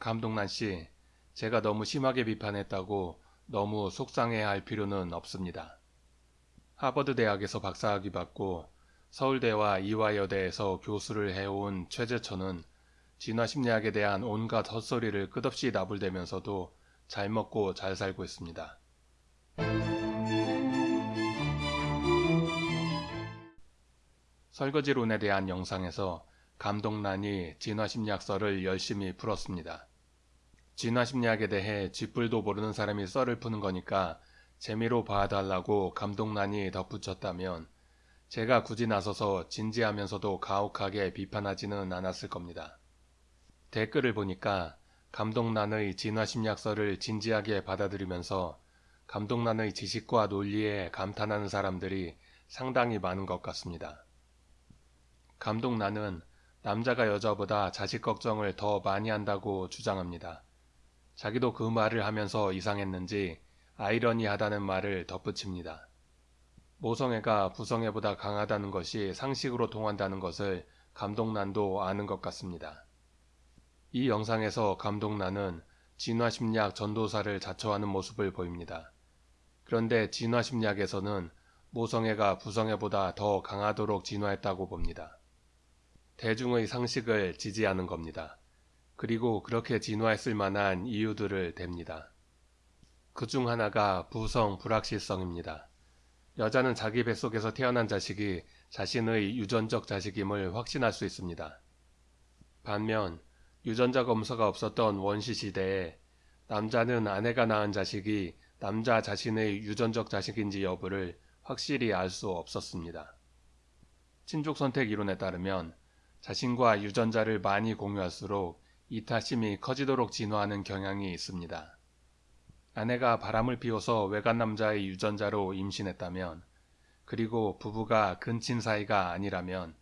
감독난 씨, 제가 너무 심하게 비판했다고 너무 속상해 할 필요는 없습니다. 하버드 대학에서 박사학위 받고 서울대와 이화여대에서 교수를 해온 최재천은 진화심리학에 대한 온갖 헛소리를 끝없이 나불대면서도 잘 먹고 잘 살고 있습니다. 설거지론에 대한 영상에서 감독란이 진화심리학설을 열심히 풀었습니다. 진화심리학에 대해 쥐뿔도 모르는 사람이 썰을 푸는 거니까 재미로 봐달라고 감독란이 덧붙였다면 제가 굳이 나서서 진지하면서도 가혹하게 비판하지는 않았을 겁니다. 댓글을 보니까 감독란의 진화심리학설을 진지하게 받아들이면서 감독란의 지식과 논리에 감탄하는 사람들이 상당히 많은 것 같습니다. 감독란은 남자가 여자보다 자식 걱정을 더 많이 한다고 주장합니다. 자기도 그 말을 하면서 이상했는지 아이러니하다는 말을 덧붙입니다. 모성애가 부성애보다 강하다는 것이 상식으로 통한다는 것을 감독란도 아는 것 같습니다. 이 영상에서 감독란은 진화심리학 전도사를 자처하는 모습을 보입니다. 그런데 진화심리학에서는 모성애가 부성애보다 더 강하도록 진화했다고 봅니다. 대중의 상식을 지지하는 겁니다. 그리고 그렇게 진화했을 만한 이유들을 댑니다. 그 중 하나가 부성 불확실성입니다. 여자는 자기 뱃속에서 태어난 자식이 자신의 유전적 자식임을 확신할 수 있습니다. 반면 유전자 검사가 없었던 원시 시대에 남자는 아내가 낳은 자식이 남자 자신의 유전적 자식인지 여부를 확실히 알 수 없었습니다. 친족 선택 이론에 따르면 자신과 유전자를 많이 공유할수록 이타심이 커지도록 진화하는 경향이 있습니다. 아내가 바람을 피워서 외간 남자의 유전자로 임신했다면 그리고 부부가 근친 사이가 아니라면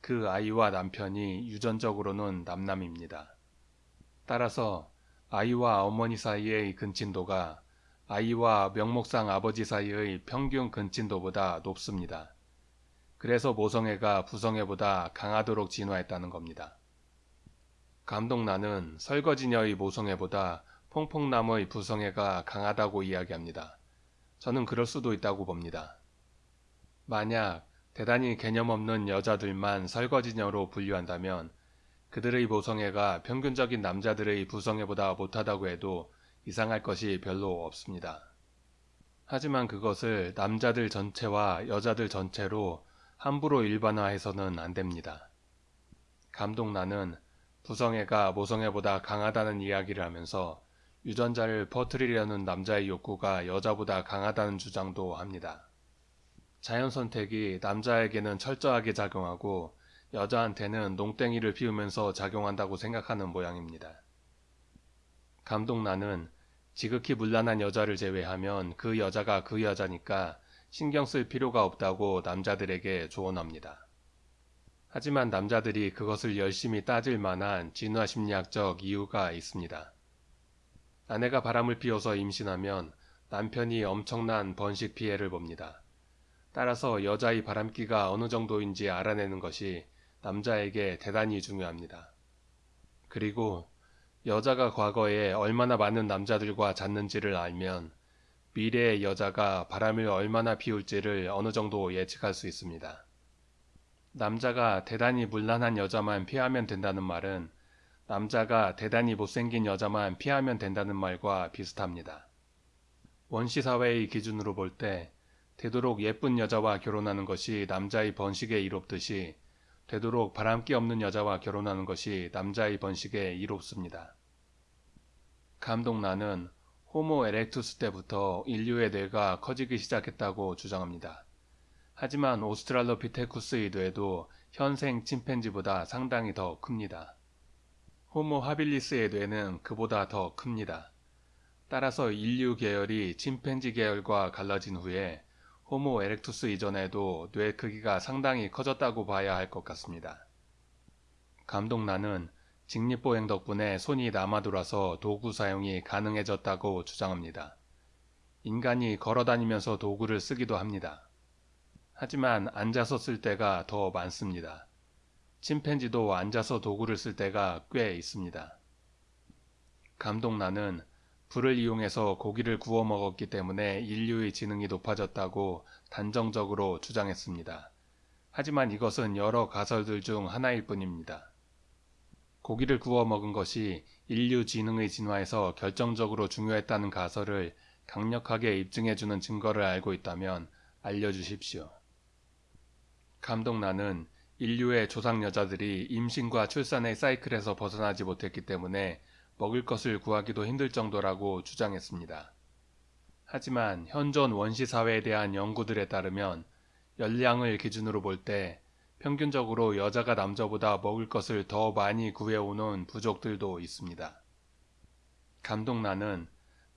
그 아이와 남편이 유전적으로는 남남입니다. 따라서 아이와 어머니 사이의 근친도가 아이와 명목상 아버지 사이의 평균 근친도보다 높습니다. 그래서 모성애가 부성애보다 강하도록 진화했다는 겁니다. 감독나는 설거지녀의 모성애보다 퐁퐁나무의 부성애가 강하다고 이야기합니다. 저는 그럴 수도 있다고 봅니다. 만약 대단히 개념 없는 여자들만 설거지녀로 분류한다면 그들의 모성애가 평균적인 남자들의 부성애보다 못하다고 해도 이상할 것이 별로 없습니다. 하지만 그것을 남자들 전체와 여자들 전체로 함부로 일반화해서는 안 됩니다. 감독나는 부성애가 모성애보다 강하다는 이야기를 하면서 유전자를 퍼뜨리려는 남자의 욕구가 여자보다 강하다는 주장도 합니다. 자연 선택이 남자에게는 철저하게 작용하고 여자한테는 농땡이를 피우면서 작용한다고 생각하는 모양입니다. 감독 나는 지극히 문란한 여자를 제외하면 그 여자가 그 여자니까 신경 쓸 필요가 없다고 남자들에게 조언합니다. 하지만 남자들이 그것을 열심히 따질 만한 진화심리학적 이유가 있습니다. 아내가 바람을 피워서 임신하면 남편이 엄청난 번식 피해를 봅니다. 따라서 여자의 바람기가 어느 정도인지 알아내는 것이 남자에게 대단히 중요합니다. 그리고 여자가 과거에 얼마나 많은 남자들과 잤는지를 알면 미래의 여자가 바람을 얼마나 피울지를 어느 정도 예측할 수 있습니다. 남자가 대단히 물란한 여자만 피하면 된다는 말은 남자가 대단히 못생긴 여자만 피하면 된다는 말과 비슷합니다. 원시 사회의 기준으로 볼 때 되도록 예쁜 여자와 결혼하는 것이 남자의 번식에 이롭듯이 되도록 바람기 없는 여자와 결혼하는 것이 남자의 번식에 이롭습니다. 감독 나는 호모 에렉투스 때부터 인류의 뇌가 커지기 시작했다고 주장합니다. 하지만 오스트랄로피테쿠스의 뇌도 현생 침팬지보다 상당히 더 큽니다. 호모 하빌리스의 뇌는 그보다 더 큽니다. 따라서 인류 계열이 침팬지 계열과 갈라진 후에 호모 에렉투스 이전에도 뇌 크기가 상당히 커졌다고 봐야 할 것 같습니다. 감독 나는 직립보행 덕분에 손이 남아돌아서 도구 사용이 가능해졌다고 주장합니다. 인간이 걸어다니면서 도구를 쓰기도 합니다. 하지만 앉아서 쓸 때가 더 많습니다. 침팬지도 앉아서 도구를 쓸 때가 꽤 있습니다. 감독나는 불을 이용해서 고기를 구워 먹었기 때문에 인류의 지능이 높아졌다고 단정적으로 주장했습니다. 하지만 이것은 여러 가설들 중 하나일 뿐입니다. 고기를 구워 먹은 것이 인류 지능의 진화에서 결정적으로 중요했다는 가설을 강력하게 입증해주는 증거를 알고 있다면 알려주십시오. 감독나는 인류의 조상 여자들이 임신과 출산의 사이클에서 벗어나지 못했기 때문에 먹을 것을 구하기도 힘들 정도라고 주장했습니다. 하지만 현존 원시 사회에 대한 연구들에 따르면 열량을 기준으로 볼 때 평균적으로 여자가 남자보다 먹을 것을 더 많이 구해오는 부족들도 있습니다. 감독나는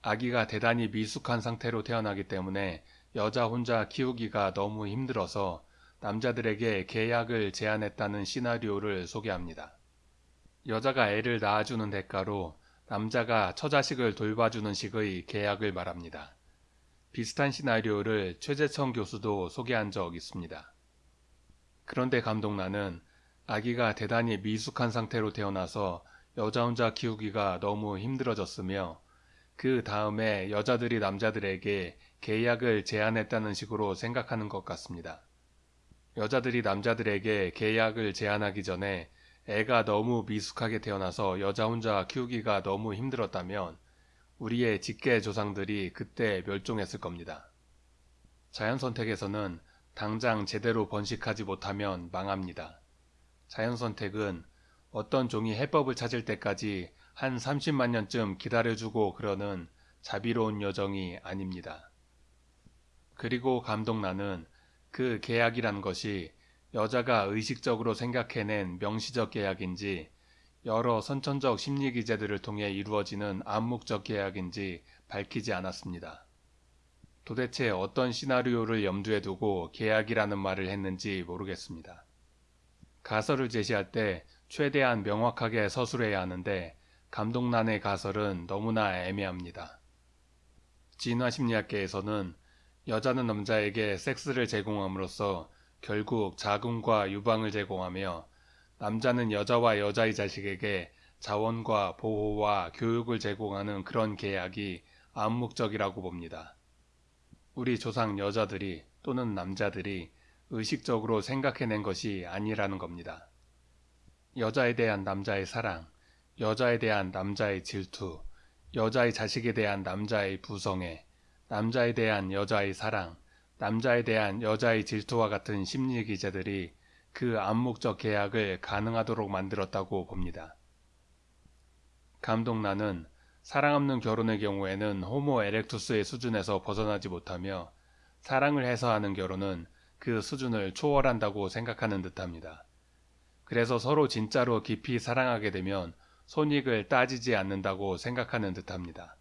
아기가 대단히 미숙한 상태로 태어나기 때문에 여자 혼자 키우기가 너무 힘들어서 남자들에게 계약을 제안했다는 시나리오를 소개합니다. 여자가 애를 낳아주는 대가로 남자가 처자식을 돌봐주는 식의 계약을 말합니다. 비슷한 시나리오를 최재청 교수도 소개한 적 있습니다. 그런데 감독나는 아기가 대단히 미숙한 상태로 태어나서 여자 혼자 키우기가 너무 힘들어졌으며 그 다음에 여자들이 남자들에게 계약을 제안했다는 식으로 생각하는 것 같습니다. 여자들이 남자들에게 계약을 제안하기 전에 애가 너무 미숙하게 태어나서 여자 혼자 키우기가 너무 힘들었다면 우리의 직계 조상들이 그때 멸종했을 겁니다. 자연 선택에서는 당장 제대로 번식하지 못하면 망합니다. 자연 선택은 어떤 종이 해법을 찾을 때까지 한 30만 년쯤 기다려주고 그러는 자비로운 여정이 아닙니다. 그리고 감독 나는 그 계약이란 것이 여자가 의식적으로 생각해낸 명시적 계약인지 여러 선천적 심리 기제들을 통해 이루어지는 암묵적 계약인지 밝히지 않았습니다. 도대체 어떤 시나리오를 염두에 두고 계약이라는 말을 했는지 모르겠습니다. 가설을 제시할 때 최대한 명확하게 서술해야 하는데 감독란의 가설은 너무나 애매합니다. 진화심리학계에서는 여자는 남자에게 섹스를 제공함으로써 결국 자궁과 유방을 제공하며 남자는 여자와 여자의 자식에게 자원과 보호와 교육을 제공하는 그런 계약이 암묵적이라고 봅니다. 우리 조상 여자들이 또는 남자들이 의식적으로 생각해낸 것이 아니라는 겁니다. 여자에 대한 남자의 사랑, 여자에 대한 남자의 질투, 여자의 자식에 대한 남자의 부성애, 남자에 대한 여자의 사랑, 남자에 대한 여자의 질투와 같은 심리 기제들이 그 암묵적 계약을 가능하도록 만들었다고 봅니다. 감독나는 사랑 없는 결혼의 경우에는 호모 에렉투스의 수준에서 벗어나지 못하며 사랑을 해서 하는 결혼은 그 수준을 초월한다고 생각하는 듯합니다. 그래서 서로 진짜로 깊이 사랑하게 되면 손익을 따지지 않는다고 생각하는 듯합니다.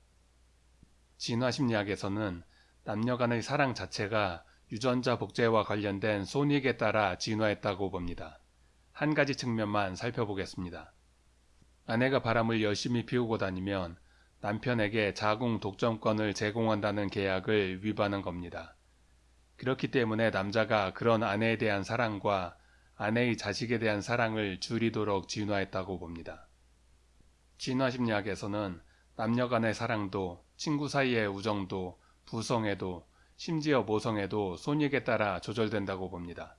진화심리학에서는 남녀 간의 사랑 자체가 유전자 복제와 관련된 손익에 따라 진화했다고 봅니다. 한 가지 측면만 살펴보겠습니다. 아내가 바람을 열심히 피우고 다니면 남편에게 자궁 독점권을 제공한다는 계약을 위반한 겁니다. 그렇기 때문에 남자가 그런 아내에 대한 사랑과 아내의 자식에 대한 사랑을 줄이도록 진화했다고 봅니다. 진화심리학에서는 남녀 간의 사랑도 친구 사이의 우정도 부성에도 심지어 모성에도 손익에 따라 조절된다고 봅니다.